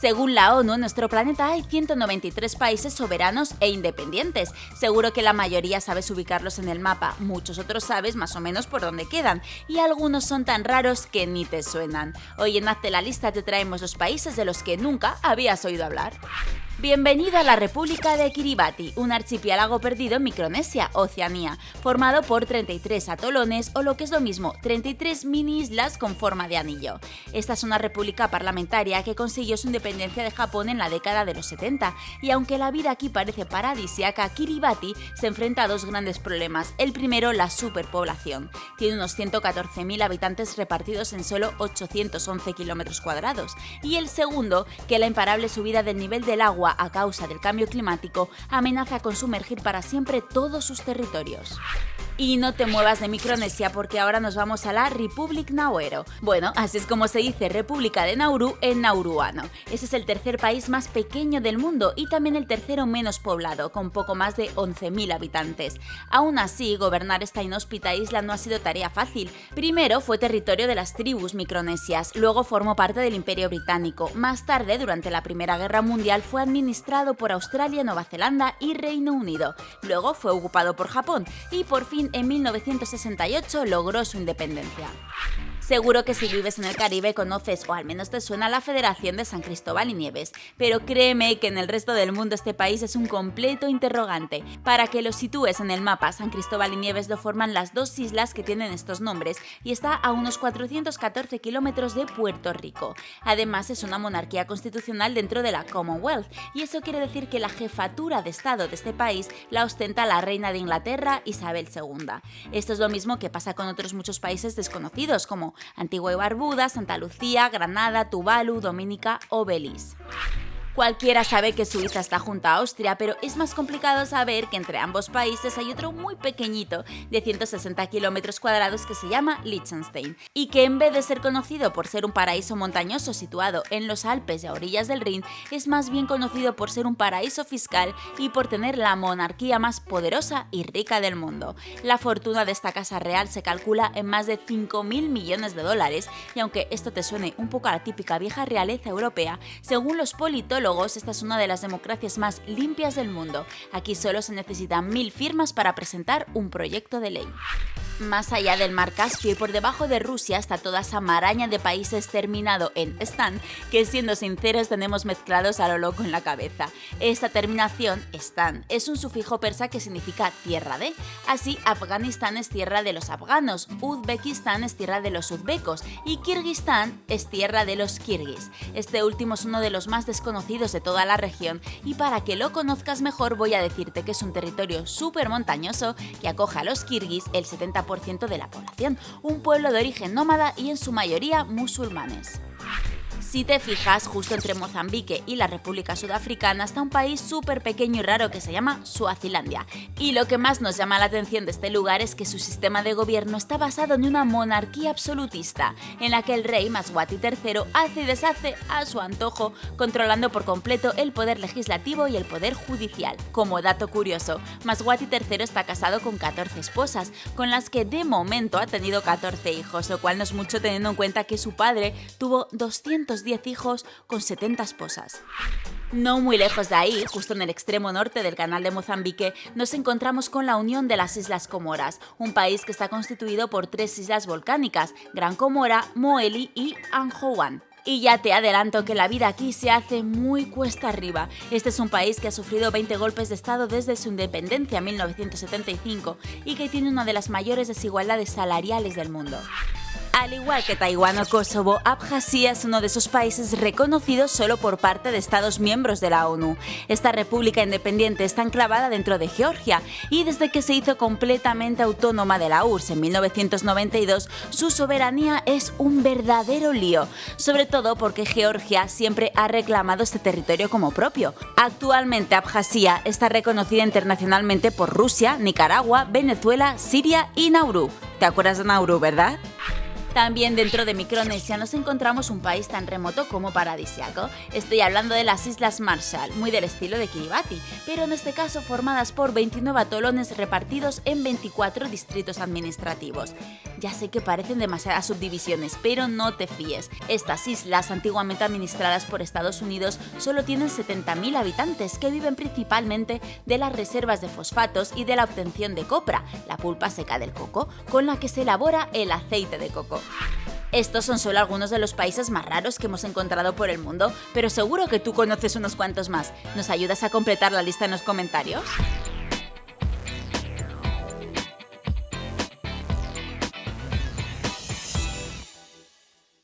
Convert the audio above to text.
Según la ONU, en nuestro planeta hay 193 países soberanos e independientes. Seguro que la mayoría sabes ubicarlos en el mapa, muchos otros sabes más o menos por dónde quedan, y algunos son tan raros que ni te suenan. Hoy en Hazte la lista te traemos los países de los que nunca habías oído hablar. Bienvenido a la República de Kiribati, un archipiélago perdido en Micronesia, Oceanía, formado por 33 atolones o lo que es lo mismo, 33 mini islas con forma de anillo. Esta es una república parlamentaria que consiguió su independencia de Japón en la década de los 70 y aunque la vida aquí parece paradisiaca, Kiribati se enfrenta a dos grandes problemas. El primero, la superpoblación. Tiene unos 114.000 habitantes repartidos en solo 811 kilómetros cuadrados. Y el segundo, que la imparable subida del nivel del agua a causa del cambio climático amenaza con sumergir para siempre todos sus territorios. Y no te muevas de Micronesia porque ahora nos vamos a la Republic Nauero. Bueno, así es como se dice República de Nauru en nauruano. Ese es el tercer país más pequeño del mundo y también el tercero menos poblado, con poco más de 11.000 habitantes. Aún así, gobernar esta inhóspita isla no ha sido tarea fácil. Primero fue territorio de las tribus micronesias, luego formó parte del Imperio Británico. Más tarde, durante la Primera Guerra Mundial, fue administrado por Australia, Nueva Zelanda y Reino Unido. Luego fue ocupado por Japón y por fin en 1968 logró su independencia. Seguro que si vives en el Caribe conoces o al menos te suena la Federación de San Cristóbal y Nieves, pero créeme que en el resto del mundo este país es un completo interrogante. Para que lo sitúes en el mapa, San Cristóbal y Nieves lo forman las dos islas que tienen estos nombres y está a unos 414 kilómetros de Puerto Rico. Además es una monarquía constitucional dentro de la Commonwealth y eso quiere decir que la jefatura de Estado de este país la ostenta la reina de Inglaterra Isabel II. Esto es lo mismo que pasa con otros muchos países desconocidos como Antigua y Barbuda, Santa Lucía, Granada, Tuvalu, Dominica o Belice. Cualquiera sabe que Suiza está junto a Austria, pero es más complicado saber que entre ambos países hay otro muy pequeñito, de 160 kilómetros cuadrados, que se llama Liechtenstein, y que en vez de ser conocido por ser un paraíso montañoso situado en los Alpes y a orillas del Rin, es más bien conocido por ser un paraíso fiscal y por tener la monarquía más poderosa y rica del mundo. La fortuna de esta casa real se calcula en más de 5.000 millones de dólares, y aunque esto te suene un poco a la típica vieja realeza europea, según los politólogos, esta es una de las democracias más limpias del mundo. Aquí solo se necesitan mil firmas para presentar un proyecto de ley. Más allá del mar Caspio y por debajo de Rusia está toda esa maraña de países terminado en Stan, que siendo sinceros tenemos mezclados a lo loco en la cabeza. Esta terminación, Stan, es un sufijo persa que significa tierra de. Así, Afganistán es tierra de los afganos, Uzbekistán es tierra de los uzbecos y Kirguistán es tierra de los kirguis. Este último es uno de los más desconocidos de toda la región y para que lo conozcas mejor voy a decirte que es un territorio súper montañoso que acoge a los kirguis el 70% de la población, un pueblo de origen nómada y en su mayoría musulmanes. Si te fijas, justo entre Mozambique y la República Sudafricana está un país súper pequeño y raro que se llama Suazilandia. Y lo que más nos llama la atención de este lugar es que su sistema de gobierno está basado en una monarquía absolutista, en la que el rey Maswati III hace y deshace a su antojo, controlando por completo el poder legislativo y el poder judicial. Como dato curioso, Maswati III está casado con 14 esposas, con las que de momento ha tenido 14 hijos, lo cual no es mucho teniendo en cuenta que su padre tuvo 200 10 hijos con 70 esposas. No muy lejos de ahí, justo en el extremo norte del canal de Mozambique, nos encontramos con la unión de las Islas Comoras, un país que está constituido por tres islas volcánicas, Gran Comora, Moeli y Anjouan. Y ya te adelanto que la vida aquí se hace muy cuesta arriba. Este es un país que ha sufrido 20 golpes de Estado desde su independencia en 1975 y que tiene una de las mayores desigualdades salariales del mundo. Al igual que Taiwán o Kosovo, Abjasia es uno de esos países reconocidos solo por parte de Estados miembros de la ONU. Esta república independiente está enclavada dentro de Georgia y desde que se hizo completamente autónoma de la URSS en 1992, su soberanía es un verdadero lío, sobre todo porque Georgia siempre ha reclamado este territorio como propio. Actualmente Abjasia está reconocida internacionalmente por Rusia, Nicaragua, Venezuela, Siria y Nauru. ¿Te acuerdas de Nauru, verdad? También dentro de Micronesia nos encontramos un país tan remoto como paradisiaco. Estoy hablando de las Islas Marshall, muy del estilo de Kiribati, pero en este caso formadas por 29 atolones repartidos en 24 distritos administrativos. Ya sé que parecen demasiadas subdivisiones, pero no te fíes. Estas islas, antiguamente administradas por Estados Unidos, solo tienen 70.000 habitantes que viven principalmente de las reservas de fosfatos y de la obtención de copra, la pulpa seca del coco, con la que se elabora el aceite de coco. Estos son solo algunos de los países más raros que hemos encontrado por el mundo, pero seguro que tú conoces unos cuantos más. ¿Nos ayudas a completar la lista en los comentarios?